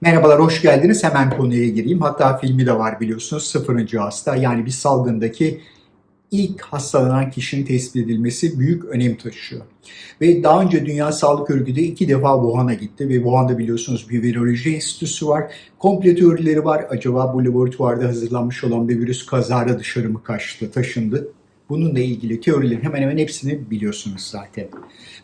Merhabalar, hoş geldiniz. Hemen konuya gireyim. Hatta filmi de var biliyorsunuz. Sıfırıncı hasta. Yani bir salgındaki ilk hastalanan kişinin tespit edilmesi büyük önem taşıyor. Ve daha önce Dünya Sağlık Örgütü iki defa Wuhan'a gitti ve Wuhan'da biliyorsunuz bir viroloji enstitüsü var. Komple teorileri var. Acaba bu laboratuvarda hazırlanmış olan bir virüs kazara dışarı mı kaçtı, taşındı? Bununla ilgili teorilerin hemen hemen hepsini biliyorsunuz zaten.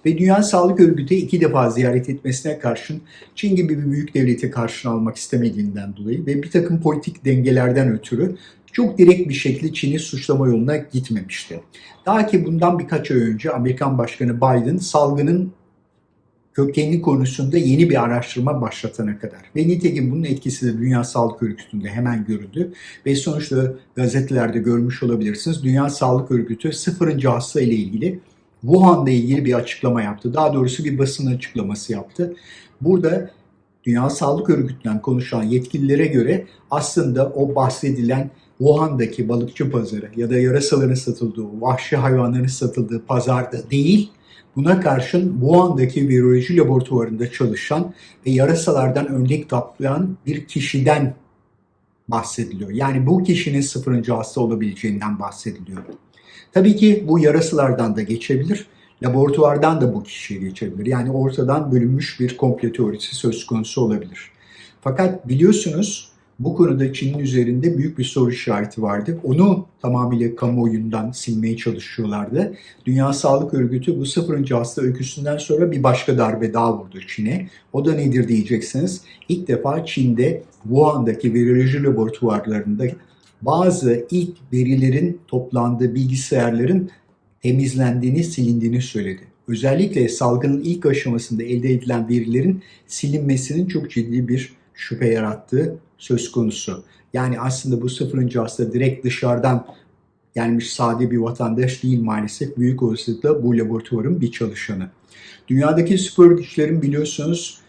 Ve Dünya Sağlık Örgütü iki defa ziyaret etmesine karşın Çin gibi bir büyük devleti karşına almak istemediğinden dolayı ve bir takım politik dengelerden ötürü çok direkt bir şekilde Çin'i suçlama yoluna gitmemişti. Daha ki bundan birkaç ay önce Amerikan Başkanı Biden salgının kökenli konusunda yeni bir araştırma başlatana kadar. Ve nitekim bunun etkisi de Dünya Sağlık Örgütü'nde hemen görüldü. Ve sonuçta gazetelerde görmüş olabilirsiniz. Dünya Sağlık Örgütü sıfırıncı hasta ile ilgili Wuhan'la ilgili bir açıklama yaptı. Daha doğrusu bir basın açıklaması yaptı. Burada Dünya Sağlık Örgütü'nden konuşan yetkililere göre aslında o bahsedilen Wuhan'daki balıkçı pazarı ya da yarasaların satıldığı, vahşi hayvanların satıldığı pazarda değil, buna karşın Wuhan'daki viroloji laboratuvarında çalışan ve yarasalardan örnek toplayan bir kişiden bahsediliyor. Yani bu kişinin sıfırıncı hasta olabileceğinden bahsediliyor. Tabii ki bu yarasalardan da geçebilir, laboratuvardan da bu kişiye geçebilir. Yani ortadan bölünmüş bir komple teorisi söz konusu olabilir. Fakat biliyorsunuz bu konuda Çin'in üzerinde büyük bir soru işareti vardı. Onu tamamıyla kamuoyundan silmeye çalışıyorlardı. Dünya Sağlık Örgütü bu sıfırıncı hasta öyküsünden sonra bir başka darbe daha vurdu Çin'e. O da nedir diyeceksiniz. İlk defa Çin'de Wuhan'daki viroloji laboratuvarlarında bazı ilk verilerin toplandığı bilgisayarların temizlendiğini, silindiğini söyledi. Özellikle salgının ilk aşamasında elde edilen verilerin silinmesinin çok ciddi bir şüphe yarattığı söz konusu. Yani aslında bu sıfırıncı hasta direkt dışarıdan gelmiş sade bir vatandaş değil maalesef. Büyük olasılıkla bu laboratuvarın bir çalışanı. Dünyadaki spor güçlerin biliyorsunuz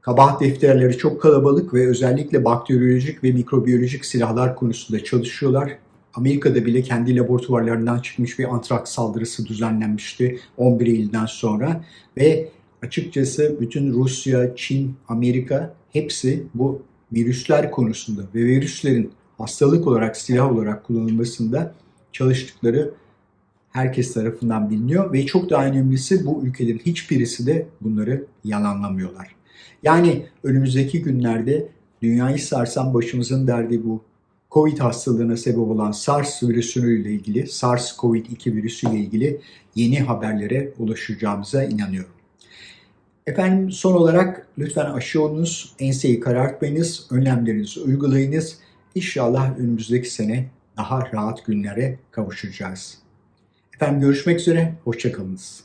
kabahat defterleri çok kalabalık ve özellikle bakteriyolojik ve mikrobiyolojik silahlar konusunda çalışıyorlar. Amerika'da bile kendi laboratuvarlarından çıkmış bir antraks saldırısı düzenlenmişti 11 Eylül'den sonra ve açıkçası bütün Rusya, Çin, Amerika hepsi bu virüsler konusunda ve virüslerin hastalık olarak, silah olarak kullanılmasında çalıştıkları herkes tarafından biliniyor ve çok daha önemlisi bu ülkelerin hiçbirisi de bunları yalanlamıyorlar. Yani önümüzdeki günlerde dünyayı sarsan başımızın derdi bu Covid hastalığına sebep olan SARS virüsüyle ilgili, SARS-CoV-2 virüsüyle ilgili yeni haberlere ulaşacağımıza inanıyorum. Efendim son olarak lütfen aşı olunuz, enseyi karartmayınız, önlemlerinizi uygulayınız. İnşallah önümüzdeki sene daha rahat günlere kavuşacağız. Efendim görüşmek üzere, hoşçakalınız.